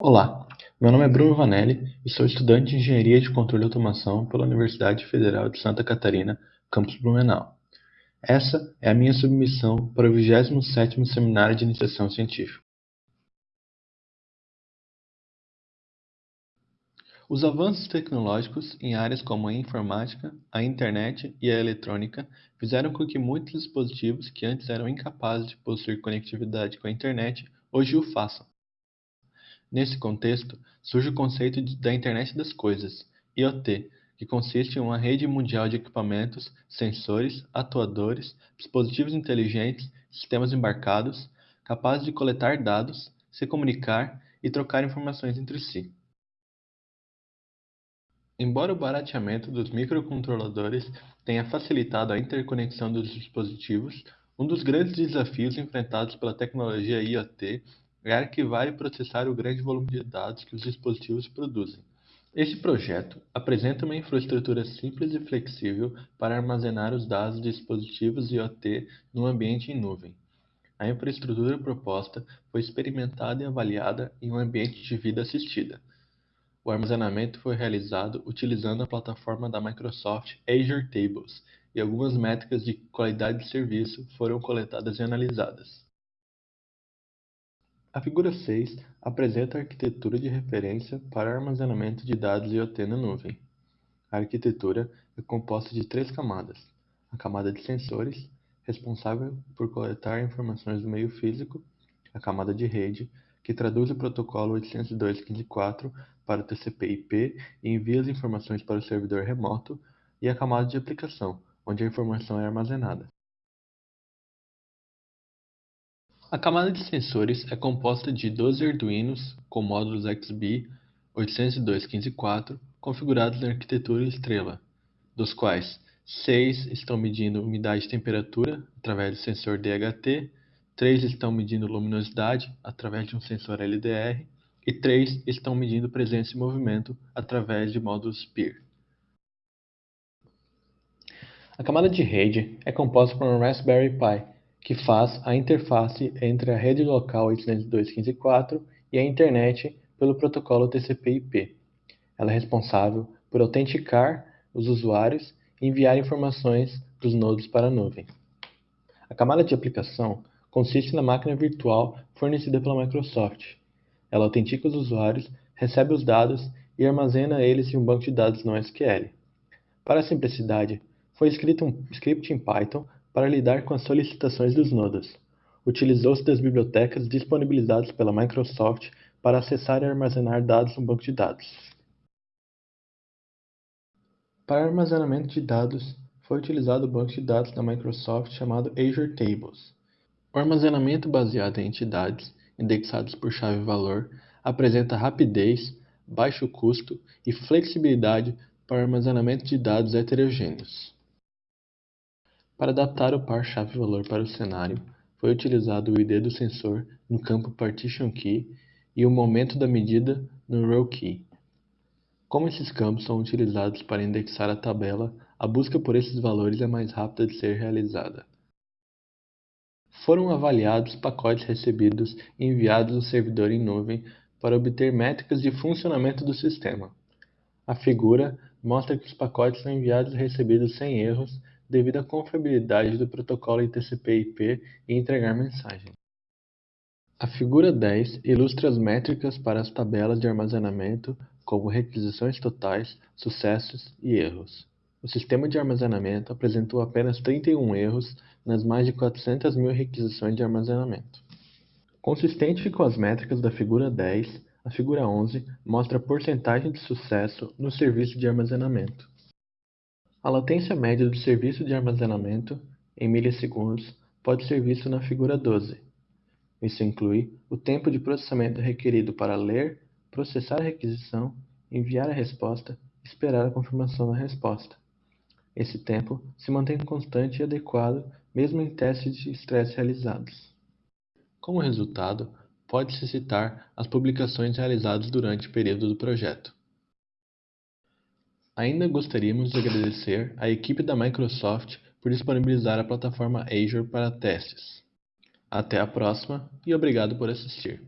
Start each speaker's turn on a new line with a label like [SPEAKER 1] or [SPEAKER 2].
[SPEAKER 1] Olá, meu nome é Bruno Vanelli e sou estudante de Engenharia de Controle e Automação pela Universidade Federal de Santa Catarina, campus Blumenau. Essa é a minha submissão para o 27º Seminário de Iniciação Científica. Os avanços tecnológicos em áreas como a informática, a internet e a eletrônica fizeram com que muitos dispositivos que antes eram incapazes de possuir conectividade com a internet hoje o façam. Nesse contexto, surge o conceito da Internet das Coisas, IoT, que consiste em uma rede mundial de equipamentos, sensores, atuadores, dispositivos inteligentes, sistemas embarcados, capazes de coletar dados, se comunicar e trocar informações entre si. Embora o barateamento dos microcontroladores tenha facilitado a interconexão dos dispositivos, um dos grandes desafios enfrentados pela tecnologia IoT é arquivar e processar o grande volume de dados que os dispositivos produzem. Este projeto apresenta uma infraestrutura simples e flexível para armazenar os dados de dispositivos IoT num ambiente em nuvem. A infraestrutura proposta foi experimentada e avaliada em um ambiente de vida assistida. O armazenamento foi realizado utilizando a plataforma da Microsoft Azure Tables, e algumas métricas de qualidade de serviço foram coletadas e analisadas. A figura 6 apresenta a arquitetura de referência para armazenamento de dados IoT na nuvem. A arquitetura é composta de três camadas: a camada de sensores, responsável por coletar informações do meio físico, a camada de rede, que traduz o protocolo 802.15.4 para o TCP/IP e envia as informações para o servidor remoto, e a camada de aplicação, onde a informação é armazenada. A camada de sensores é composta de 12 Arduinos com módulos XBee 802.15.4 configurados na arquitetura Estrela, dos quais 6 estão medindo umidade e temperatura através do sensor DHT, 3 estão medindo luminosidade através de um sensor LDR e 3 estão medindo presença e movimento através de módulos PIR. A camada de rede é composta por um Raspberry Pi que faz a interface entre a rede local 802.15.4 e a internet pelo protocolo TCP/IP. Ela é responsável por autenticar os usuários e enviar informações dos nodos para a nuvem. A camada de aplicação consiste na máquina virtual fornecida pela Microsoft. Ela autentica os usuários, recebe os dados e armazena eles em um banco de dados NoSQL. Para a simplicidade, foi escrito um script em Python para lidar com as solicitações dos nodos. Utilizou-se das bibliotecas disponibilizadas pela Microsoft para acessar e armazenar dados no banco de dados. Para armazenamento de dados, foi utilizado o banco de dados da Microsoft chamado Azure Tables. O armazenamento baseado em entidades, indexadas por chave-valor, apresenta rapidez, baixo custo e flexibilidade para armazenamento de dados heterogêneos. Para adaptar o par chave-valor para o cenário, foi utilizado o ID do sensor no campo Partition Key e o momento da medida no Row Key. Como esses campos são utilizados para indexar a tabela, a busca por esses valores é mais rápida de ser realizada. Foram avaliados pacotes recebidos e enviados ao servidor em nuvem para obter métricas de funcionamento do sistema. A figura mostra que os pacotes são enviados e recebidos sem erros devido à confiabilidade do protocolo TCP/IP e entregar mensagem. A figura 10 ilustra as métricas para as tabelas de armazenamento, como requisições totais, sucessos e erros. O sistema de armazenamento apresentou apenas 31 erros nas mais de 400 mil requisições de armazenamento. Consistente com as métricas da figura 10, a figura 11 mostra a porcentagem de sucesso no serviço de armazenamento. A latência média do serviço de armazenamento, em milissegundos, pode ser vista na figura 12. Isso inclui o tempo de processamento requerido para ler, processar a requisição, enviar a resposta e esperar a confirmação da resposta. Esse tempo se mantém constante e adequado mesmo em testes de estresse realizados. Como resultado, pode-se citar as publicações realizadas durante o período do projeto. Ainda gostaríamos de agradecer à equipe da Microsoft por disponibilizar a plataforma Azure para testes. Até a próxima e obrigado por assistir.